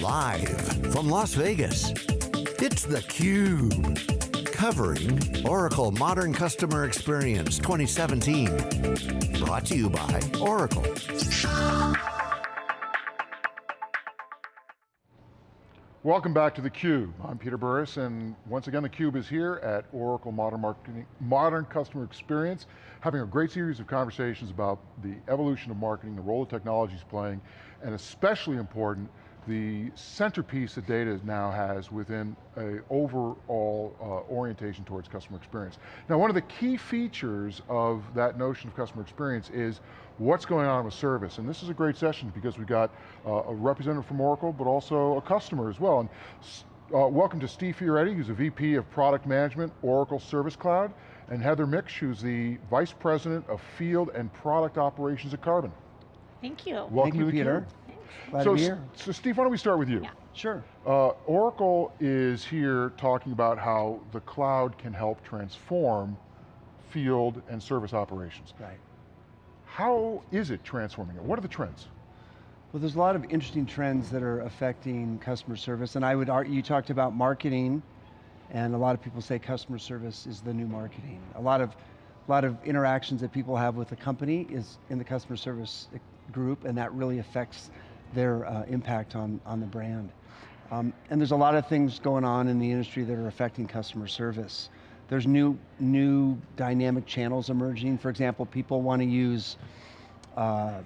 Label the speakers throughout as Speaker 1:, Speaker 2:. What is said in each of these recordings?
Speaker 1: Live from Las Vegas, it's theCUBE. Covering Oracle Modern Customer Experience 2017. Brought to you by Oracle.
Speaker 2: Welcome back to theCUBE. I'm Peter Burris, and once again theCUBE is here at Oracle Modern, Marketing, Modern Customer Experience, having a great series of conversations about the evolution of marketing, the role of technology is playing, and especially important, the centerpiece that data now has within a overall uh, orientation towards customer experience. Now one of the key features of that notion of customer experience is what's going on with service, and this is a great session because we've got uh, a representative from Oracle, but also a customer as well. And uh, welcome to Steve Fioretti, who's a VP of Product Management, Oracle Service Cloud, and Heather Mix, who's the Vice President of Field and Product Operations at Carbon.
Speaker 3: Thank you.
Speaker 2: Welcome
Speaker 4: Thank you,
Speaker 2: to
Speaker 4: Peter. Glad
Speaker 2: so,
Speaker 4: to be here.
Speaker 2: so Steve, why don't we start with you?
Speaker 3: Yeah.
Speaker 4: Sure.
Speaker 2: Uh, Oracle is here talking about how the cloud can help transform field and service operations.
Speaker 4: Right.
Speaker 2: How is it transforming it? What are the trends?
Speaker 4: Well, there's a lot of interesting trends that are affecting customer service, and I would argue, you talked about marketing, and a lot of people say customer service is the new marketing. A lot of, a lot of interactions that people have with a company is in the customer service group, and that really affects their uh, impact on, on the brand. Um, and there's a lot of things going on in the industry that are affecting customer service. There's new, new dynamic channels emerging. For example, people want to use uh,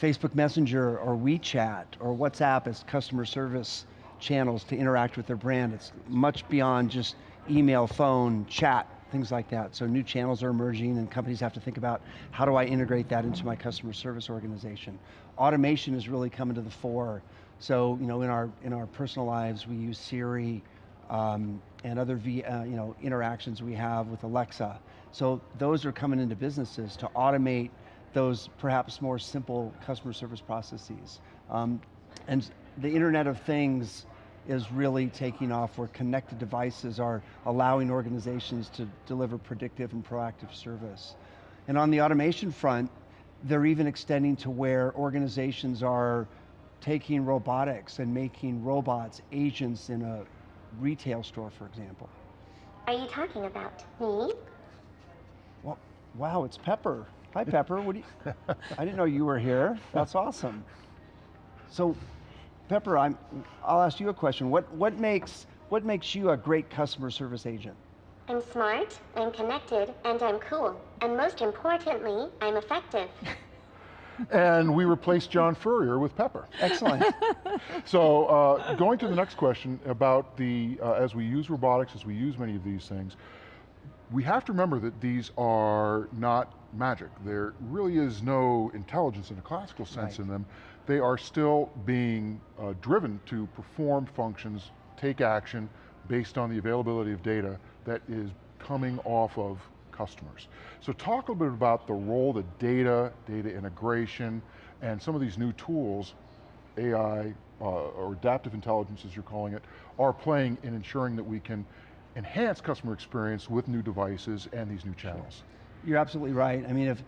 Speaker 4: Facebook Messenger or WeChat or WhatsApp as customer service channels to interact with their brand. It's much beyond just email, phone, chat, things like that. So new channels are emerging and companies have to think about how do I integrate that into my customer service organization. Automation is really coming to the fore. So you know, in our, in our personal lives, we use Siri um, and other v, uh, you know, interactions we have with Alexa. So those are coming into businesses to automate those perhaps more simple customer service processes. Um, and the Internet of Things is really taking off where connected devices are allowing organizations to deliver predictive and proactive service. And on the automation front, they're even extending to where organizations are taking robotics and making robots agents in a retail store, for example.
Speaker 5: Are you talking about me?
Speaker 4: Well, wow, it's Pepper. Hi Pepper, what do you, I didn't know you were here. That's awesome. So, Pepper, I'm, I'll ask you a question. What, what, makes, what makes you a great customer service agent?
Speaker 5: I'm smart, I'm connected, and I'm cool. And most importantly, I'm effective.
Speaker 2: and we replaced John Furrier with Pepper.
Speaker 4: Excellent.
Speaker 2: so uh, going to the next question about the, uh, as we use robotics, as we use many of these things, we have to remember that these are not magic. There really is no intelligence in a classical sense
Speaker 4: right.
Speaker 2: in them. They are still being uh, driven to perform functions, take action, based on the availability of data that is coming off of customers. So talk a little bit about the role that data, data integration, and some of these new tools, AI, uh, or adaptive intelligence as you're calling it, are playing in ensuring that we can enhance customer experience with new devices and these new channels.
Speaker 4: You're absolutely right. I mean, if,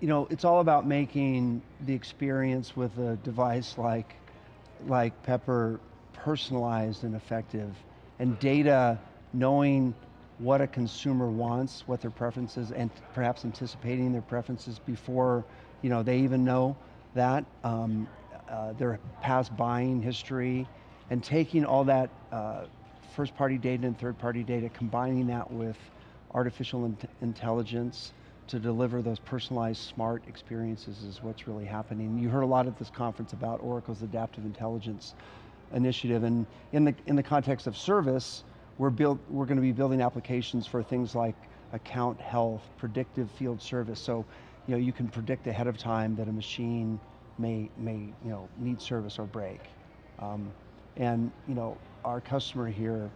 Speaker 4: you know, it's all about making the experience with a device like, like Pepper personalized and effective, and data knowing what a consumer wants, what their preferences, and perhaps anticipating their preferences before you know, they even know that, um, uh, their past buying history, and taking all that uh, first party data and third party data, combining that with artificial in intelligence to deliver those personalized smart experiences is what's really happening. You heard a lot at this conference about Oracle's adaptive intelligence initiative and in the, in the context of service, we're, build, we're going to be building applications for things like account health, predictive field service. So you, know, you can predict ahead of time that a machine may, may you know, need service or break. Um, and you know, our customer here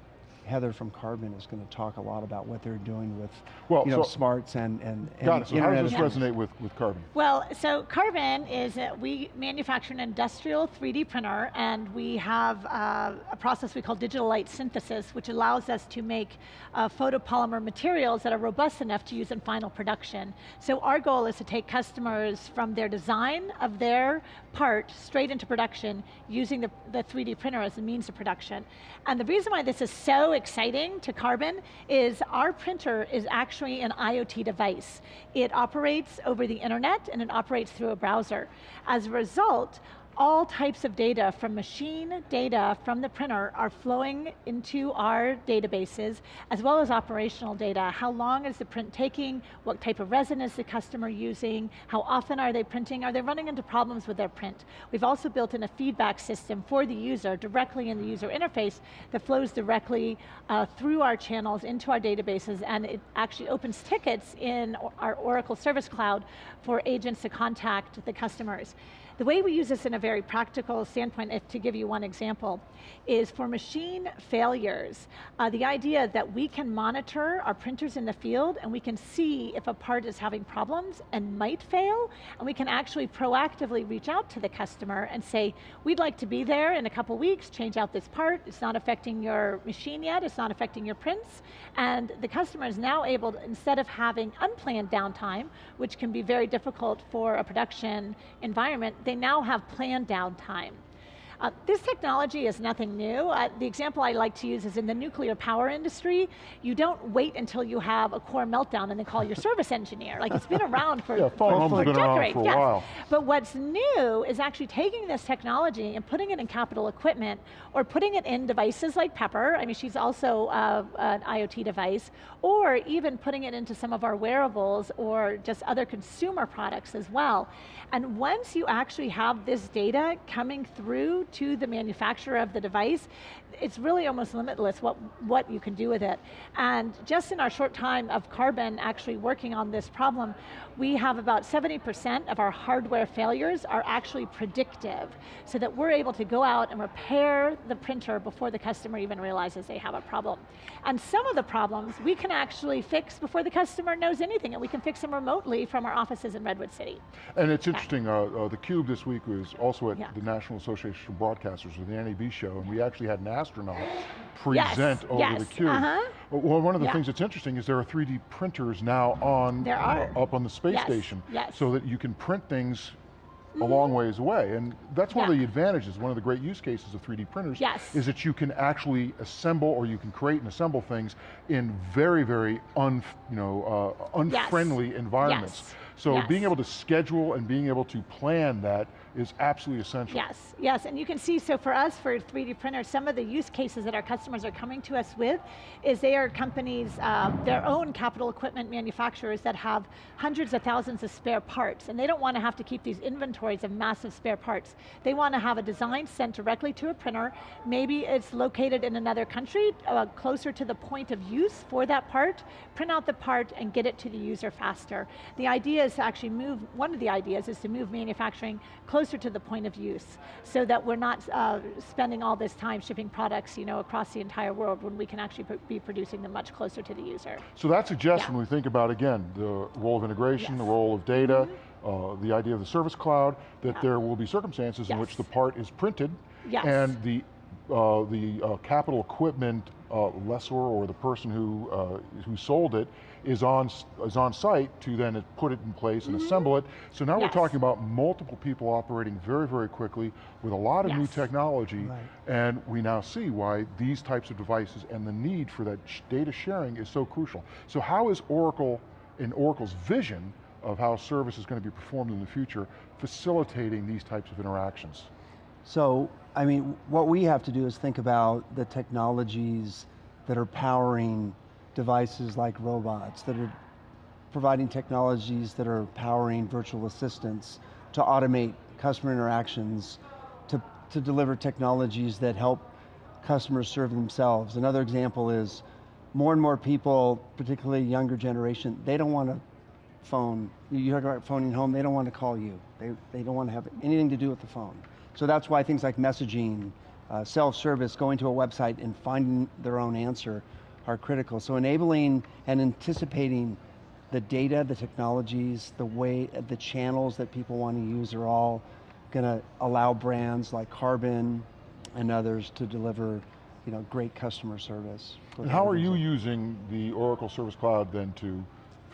Speaker 4: Heather from Carbon is going to talk a lot about what they're doing with
Speaker 2: Well,
Speaker 4: you know,
Speaker 2: so-
Speaker 4: smarts and, and, and
Speaker 2: Got it, so how does this resonate with, with Carbon?
Speaker 3: Well, so Carbon is, uh, we manufacture an industrial 3D printer and we have uh, a process we call digital light synthesis, which allows us to make uh, photopolymer materials that are robust enough to use in final production. So our goal is to take customers from their design of their part straight into production using the, the 3D printer as a means of production. And the reason why this is so exciting to Carbon is our printer is actually an IoT device. It operates over the internet and it operates through a browser. As a result, all types of data from machine data from the printer are flowing into our databases, as well as operational data. How long is the print taking? What type of resin is the customer using? How often are they printing? Are they running into problems with their print? We've also built in a feedback system for the user directly in the user interface that flows directly uh, through our channels into our databases and it actually opens tickets in our Oracle Service Cloud for agents to contact the customers. The way we use this in a very practical standpoint, if to give you one example, is for machine failures. Uh, the idea that we can monitor our printers in the field and we can see if a part is having problems and might fail, and we can actually proactively reach out to the customer and say, we'd like to be there in a couple weeks, change out this part, it's not affecting your machine yet, it's not affecting your prints, and the customer is now able, to, instead of having unplanned downtime, which can be very difficult for a production environment, they now have planned downtime. Uh, this technology is nothing new. Uh, the example I like to use is in the nuclear power industry, you don't wait until you have a core meltdown and then call your service engineer. Like it's been around for,
Speaker 2: Yeah,
Speaker 3: for, for
Speaker 2: has been around
Speaker 3: decades,
Speaker 2: for a
Speaker 3: yes.
Speaker 2: while.
Speaker 3: But what's new is actually taking this technology and putting it in capital equipment or putting it in devices like Pepper, I mean she's also uh, an IoT device, or even putting it into some of our wearables or just other consumer products as well. And once you actually have this data coming through to the manufacturer of the device, it's really almost limitless what, what you can do with it. And just in our short time of Carbon actually working on this problem, we have about 70% of our hardware failures are actually predictive, so that we're able to go out and repair the printer before the customer even realizes they have a problem. And some of the problems we can actually fix before the customer knows anything, and we can fix them remotely from our offices in Redwood City.
Speaker 2: And it's interesting, uh, uh, the Cube this week was also at
Speaker 3: Yeah.
Speaker 2: the National Association Broadcasters with the NAB show, and we actually had an astronaut
Speaker 3: Yes,
Speaker 2: present over
Speaker 3: yes,
Speaker 2: the Cube.
Speaker 3: uh-huh.
Speaker 2: Well, one of the
Speaker 3: Yeah.
Speaker 2: things that's interesting is there are 3D printers now on, uh, up on the space
Speaker 3: Yes,
Speaker 2: station,
Speaker 3: yes. Mm-hmm.
Speaker 2: so that you can print things a long ways away. And that's one of the advantages, one of the great use cases of 3D printers,
Speaker 3: Yes.
Speaker 2: is that you can actually assemble or you can create and assemble things in very, very un, you know, uh, unfriendly environments.
Speaker 3: Yes.
Speaker 2: So
Speaker 3: Yes.
Speaker 2: being able to schedule and being able to plan that is absolutely essential.
Speaker 3: Yes, yes, and you can see, so for us, for 3D printers, some of the use cases that our customers are coming to us with is they are companies, uh, their own capital equipment manufacturers that have hundreds of thousands of spare parts, and they don't want to have to keep these inventories of massive spare parts. They want to have a design sent directly to a printer, maybe it's located in another country, uh, closer to the point of use for that part, print out the part and get it to the user faster. The idea is to actually move, one of the ideas is to move manufacturing closer to the point of use, so that we're not uh, spending all this time shipping products you know, across the entire world when we can actually be producing them much closer to the user.
Speaker 2: So that suggests
Speaker 3: Yeah.
Speaker 2: when we think about, again, the role of integration,
Speaker 3: Yes.
Speaker 2: The role of data, uh, the idea of the service cloud, that
Speaker 3: Yeah.
Speaker 2: there will be circumstances in which the part is printed
Speaker 3: Yes.
Speaker 2: and the, uh, the uh, capital equipment uh, lessor or the person who, uh, who sold it is on, is on site to then put it in place and assemble it. So now we're
Speaker 3: Mm-hmm.
Speaker 2: Talking about multiple people operating very, very quickly with a lot of new technology
Speaker 4: Right.
Speaker 2: and we now see why these types of devices and the need for that data sharing is so crucial. So how is Oracle, in Oracle's vision of how service is going to be performed in the future, facilitating these types of interactions?
Speaker 4: So, I mean, what we have to do is think about the technologies that are powering devices like robots, that are providing technologies that are powering virtual assistants to automate customer interactions, to, to deliver technologies that help customers serve themselves. Another example is more and more people, particularly younger generation, they don't want to phone, you talk about phoning home, they don't want to call you. They, they don't want to have anything to do with the phone. So that's why things like messaging uh, self-service, going to a website and finding their own answer are critical. So enabling and anticipating the data, the technologies, the way, the channels that people want to use are all going to allow brands like Carbon and others to deliver you know, great customer service.
Speaker 2: And how are you using the Oracle Service Cloud then to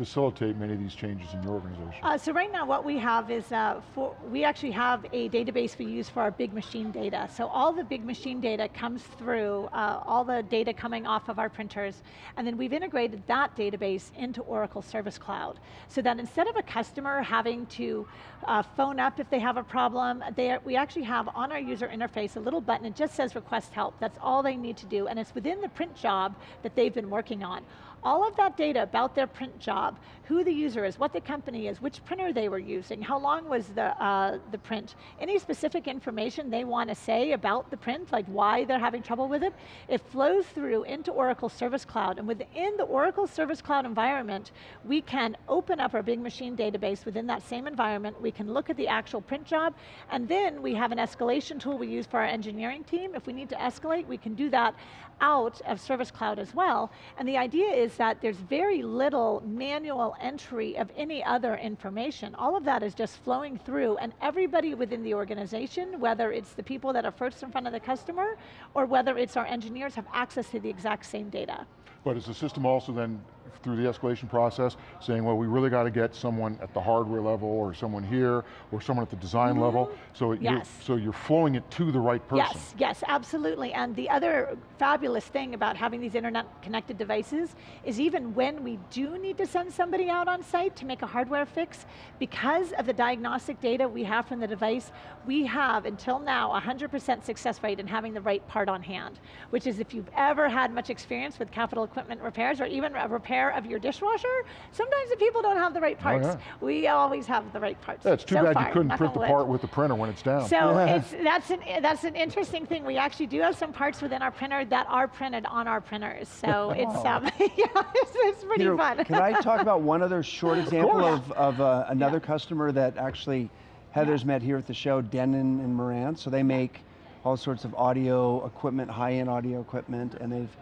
Speaker 2: facilitate many of these changes in your organization?
Speaker 3: Uh, so right now what we have is, uh, for, we actually have a database we use for our big machine data. So all the big machine data comes through, uh, all the data coming off of our printers, and then we've integrated that database into Oracle Service Cloud. So that instead of a customer having to uh, phone up if they have a problem, they are, we actually have on our user interface a little button, it just says request help. That's all they need to do, and it's within the print job that they've been working on all of that data about their print job, who the user is, what the company is, which printer they were using, how long was the, uh, the print, any specific information they want to say about the print, like why they're having trouble with it, it flows through into Oracle Service Cloud, and within the Oracle Service Cloud environment, we can open up our big machine database within that same environment, we can look at the actual print job, and then we have an escalation tool we use for our engineering team. If we need to escalate, we can do that out of Service Cloud as well, and the idea is is that there's very little manual entry of any other information. All of that is just flowing through and everybody within the organization, whether it's the people that are first in front of the customer or whether it's our engineers have access to the exact same data.
Speaker 2: But is the system also then through the escalation process, saying, well, we really got to get someone at the hardware level, or someone here, or someone at the design mm -hmm. level, so, yes. you're, so you're flowing it to the right person.
Speaker 3: Yes, yes, absolutely, and the other fabulous thing about having these internet connected devices is even when we do need to send somebody out on site to make a hardware fix, because of the diagnostic data we have from the device, we have, until now, 100% success rate in having the right part on hand, which is if you've ever had much experience with capital equipment repairs, or even a repair of your dishwasher, sometimes the people don't have the right parts. Oh, yeah. We always have the right parts.
Speaker 2: Yeah, it's too so bad far, you couldn't print the part with the printer when it's down.
Speaker 3: So it's, that's, an, that's an interesting thing. We actually do have some parts within our printer that are printed on our printers. So it's, um, yeah, it's, it's pretty
Speaker 4: Peter,
Speaker 3: fun.
Speaker 4: can I talk about one other short example of, of uh, another yeah. customer that actually Heather's met here at the show, Denon and Marantz. So they make all sorts of audio equipment, high-end audio equipment, and they've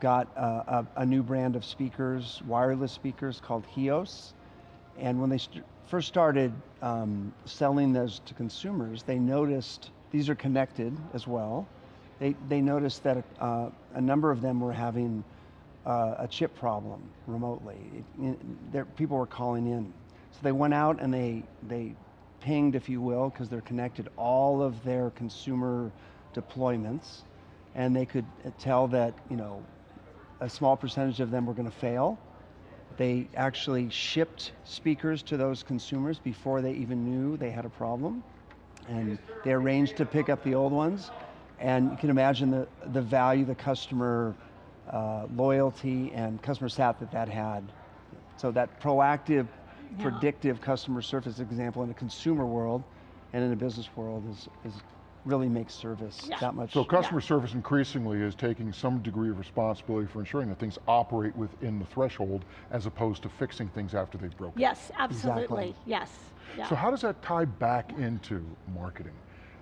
Speaker 4: got a, a, a, new brand of speakers, wireless speakers called HEOS. And when they st first started um, selling those to consumers, they noticed, these are connected as well, they, they noticed that uh, a number of them were having uh, a chip problem remotely. It, it, people were calling in. So they went out and they, they pinged, if you will, because they're connected, all of their consumer deployments and they could tell that you know a small percentage of them were going to fail. They actually shipped speakers to those consumers before they even knew they had a problem. And they arranged to pick up the old ones. And you can imagine the, the value, the customer uh, loyalty and customer sat that that had. So that proactive, yeah. predictive customer service example in a consumer world and in a business world is, is really makes service yeah. that much.
Speaker 2: So customer yeah. service increasingly is taking some degree of responsibility for ensuring that things operate within the threshold as opposed to fixing things after they've broken.
Speaker 3: Yes, absolutely, exactly. yes.
Speaker 2: Yeah. So how does that tie back into marketing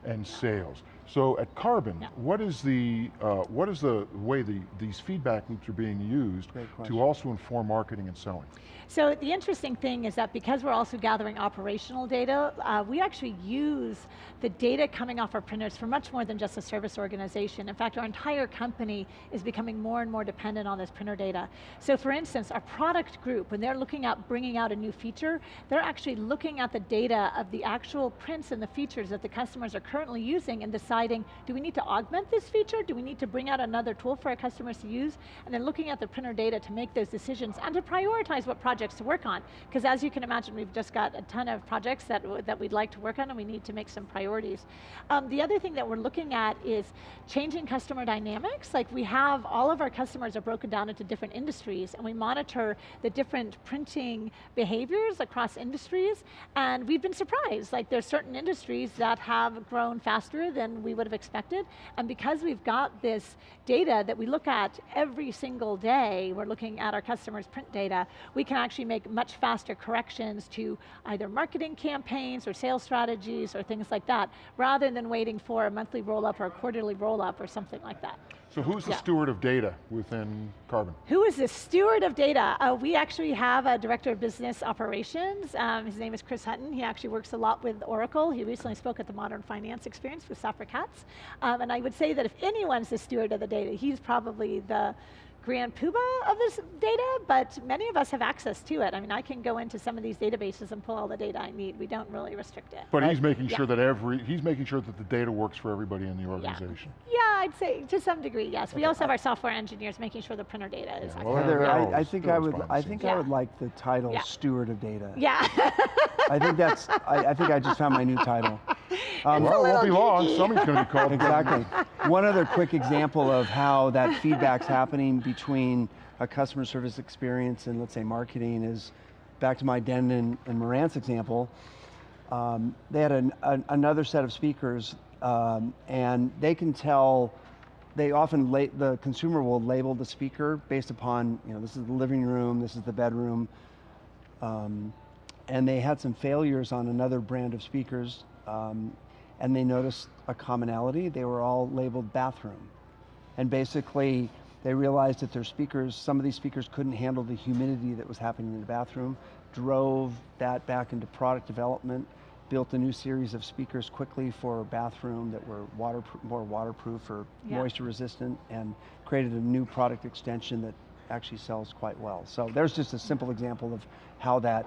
Speaker 2: and sales? So at Carbon, yeah. what is the uh, what is the way the, these feedback loops are being used to also inform marketing and selling?
Speaker 3: So the interesting thing is that because we're also gathering operational data, uh, we actually use the data coming off our printers for much more than just a service organization. In fact, our entire company is becoming more and more dependent on this printer data. So for instance, our product group, when they're looking at bringing out a new feature, they're actually looking at the data of the actual prints and the features that the customers are currently using and deciding deciding, do we need to augment this feature? Do we need to bring out another tool for our customers to use? And then looking at the printer data to make those decisions and to prioritize what projects to work on. Because as you can imagine, we've just got a ton of projects that, that we'd like to work on and we need to make some priorities. Um, the other thing that we're looking at is changing customer dynamics. Like we have, all of our customers are broken down into different industries and we monitor the different printing behaviors across industries and we've been surprised. Like there's certain industries that have grown faster than we would have expected. And because we've got this data that we look at every single day, we're looking at our customers' print data, we can actually make much faster corrections to either marketing campaigns or sales strategies or things like that, rather than waiting for a monthly roll-up or a quarterly roll-up or something like that.
Speaker 2: So who's the
Speaker 3: Yeah.
Speaker 2: steward of data within Carbon?
Speaker 3: Who is the steward of data? Uh, we actually have a director of business operations. Um, his name is Chris Hutton. He actually works a lot with Oracle. He recently spoke at the Modern Finance Experience with Safra Catz. Um, and I would say that if anyone's the steward of the data, he's probably the grand poobah of this data, but many of us have access to it. I mean, I can go into some of these databases and pull all the data I need. We don't really restrict it.
Speaker 2: But he's making
Speaker 3: yeah.
Speaker 2: sure that every, he's making sure that the data works for everybody in the organization.
Speaker 3: Yeah, I'd say to some degree, yes. We also have our software engineers making sure the printer data is
Speaker 2: Yeah, well,
Speaker 3: accurate.
Speaker 4: Heather,
Speaker 2: Carol
Speaker 4: I, I think I would, I think
Speaker 3: scenes.
Speaker 4: I would like the title
Speaker 3: Yeah.
Speaker 4: steward of data.
Speaker 3: Yeah.
Speaker 4: I think that's, I, I think I just found my new title. Um,
Speaker 2: Well, it won't be long, somebody's going to be called.
Speaker 4: Exactly. One other quick example of how that feedback's happening between a customer service experience and let's say marketing is back to my Denon, and Marantz example. Um, they had an, an, another set of speakers um, and they can tell, they often, la- the consumer will label the speaker based upon, you know, this is the living room, this is the bedroom, um, and they had some failures on another brand of speakers, um, and they noticed a commonality. They were all labeled bathroom. And basically, they realized that their speakers, some of these speakers couldn't handle the humidity that was happening in the bathroom, drove that back into product development, built a new series of speakers quickly for bathroom that were waterproof, more waterproof or
Speaker 3: Yeah.
Speaker 4: moisture resistant, and created a new product extension that actually sells quite well. So there's just a simple example of how that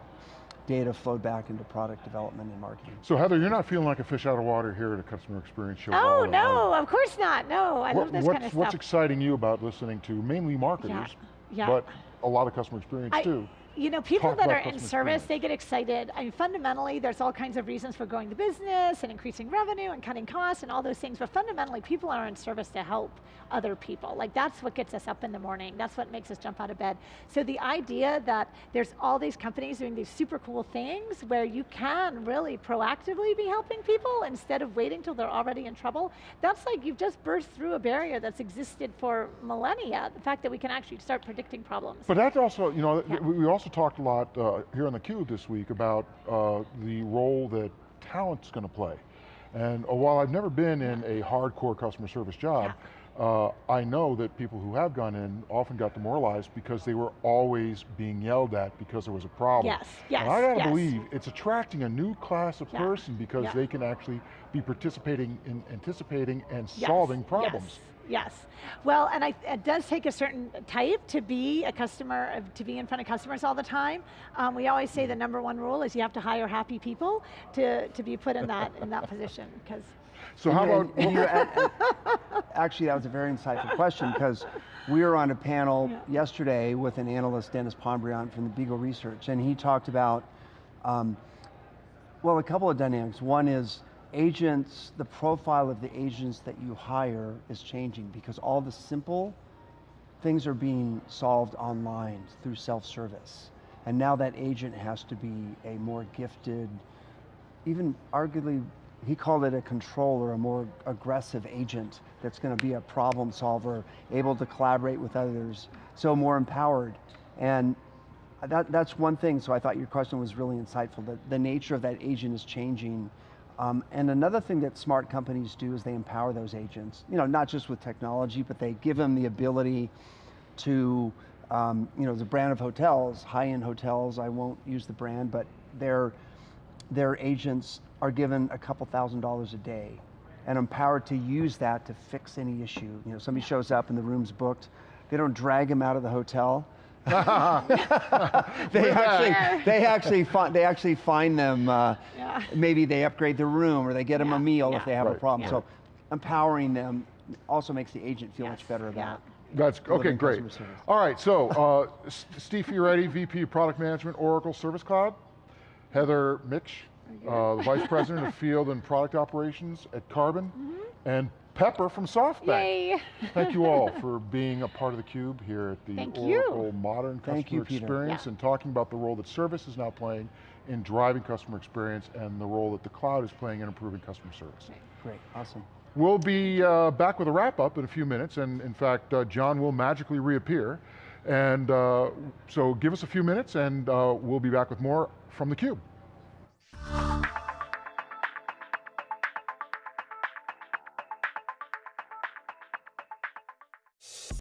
Speaker 4: data flowed back into product development and marketing.
Speaker 2: So Heather, you're not feeling like a fish out of water here at a customer experience show.
Speaker 3: Oh
Speaker 2: All-
Speaker 3: no, of course not. No, I
Speaker 2: What-
Speaker 3: love this kind of stuff.
Speaker 2: what's
Speaker 3: stuff.
Speaker 2: exciting you about listening to mainly marketers,
Speaker 3: yeah.
Speaker 2: but a lot of customer experience
Speaker 3: I-
Speaker 2: too?
Speaker 3: You know, people
Speaker 2: Talk
Speaker 3: that are in service, they get excited. I mean, fundamentally, there's all kinds of reasons for growing the business and increasing revenue and cutting costs and all those things. But fundamentally, people are in service to help other people. Like that's what gets us up in the morning. That's what makes us jump out of bed. So the idea that there's all these companies doing these super cool things where you can really proactively be helping people instead of waiting till they're already in trouble, that's like you've just burst through a barrier that's existed for millennia. The fact that we can actually start predicting problems.
Speaker 2: But that's also, you know,
Speaker 3: Yeah.
Speaker 2: we we also talked a lot uh, here on theCUBE this week about uh, the role that talent's going to play. And uh, while I've never been in a hardcore customer service job, uh, I know that people who have gone in often got demoralized because they were always being yelled at because there was a problem.
Speaker 3: Yes, yes,
Speaker 2: And I got to
Speaker 3: yes.
Speaker 2: believe it's attracting a new class of
Speaker 3: Yeah,
Speaker 2: person because
Speaker 3: yeah.
Speaker 2: they can actually be participating in anticipating and
Speaker 3: Yes,
Speaker 2: solving problems.
Speaker 3: Yes. Yes. Well, and I, it does take a certain type to be a customer, uh, to be in front of customers all the time. Um, we always say the number one rule is you have to hire happy people to, to be put in that, in that position, because
Speaker 2: So how about,
Speaker 4: and you- and- and- actually, that was a very insightful question because we were on a panel yesterday with an analyst, Dennis Pombriant from the Beagle Research, and he talked about, um, well, a couple of dynamics. One is agents, the profile of the agents that you hire is changing because all the simple things are being solved online through self-service. And now that agent has to be a more gifted, even arguably, he called it a controller, a more aggressive agent that's going to be a problem solver, able to collaborate with others, so more empowered. And that, that's one thing, so I thought your question was really insightful, that the nature of that agent is changing. Um, and another thing that smart companies do is they empower those agents, you know, not just with technology, but they give them the ability to, um, you know, the brand of hotels, high-end hotels, I won't use the brand, but their, their agents are given a couple thousand dollars a day and empowered to use that to fix any issue. You know, somebody shows up and the room's booked, they don't drag him out of the hotel. they actually, they actually find, they actually find them. Uh,
Speaker 3: Yeah.
Speaker 4: Maybe they upgrade the room or they get them
Speaker 3: Yeah,
Speaker 4: a meal
Speaker 3: yeah.
Speaker 4: if they have a problem.
Speaker 3: yeah.
Speaker 4: So, empowering them also makes the agent feel
Speaker 3: Yes,
Speaker 4: much better
Speaker 3: yeah.
Speaker 4: about.
Speaker 2: That's, okay, great. All right, so uh, S- Steve Fioretti, VP of Product Management, Oracle Service Cloud. Heather Mitch, uh, the Vice President of Field and Product Operations at Carbon.
Speaker 3: Mm-hmm.
Speaker 2: And Pepper from SoftBank.
Speaker 3: Yay.
Speaker 2: Thank you all for being a part of the Cube here at the
Speaker 3: Thank you.
Speaker 2: Oracle Modern Customer
Speaker 4: Thank you, Peter.
Speaker 2: Experience
Speaker 3: Yeah.
Speaker 2: and talking about the role that service is now playing in driving customer experience and the role that the cloud is playing in improving customer service.
Speaker 4: Great, awesome.
Speaker 2: We'll be uh, back with a wrap up in a few minutes, and in fact, uh, John will magically reappear. And uh, so give us a few minutes, and uh, we'll be back with more from theCUBE.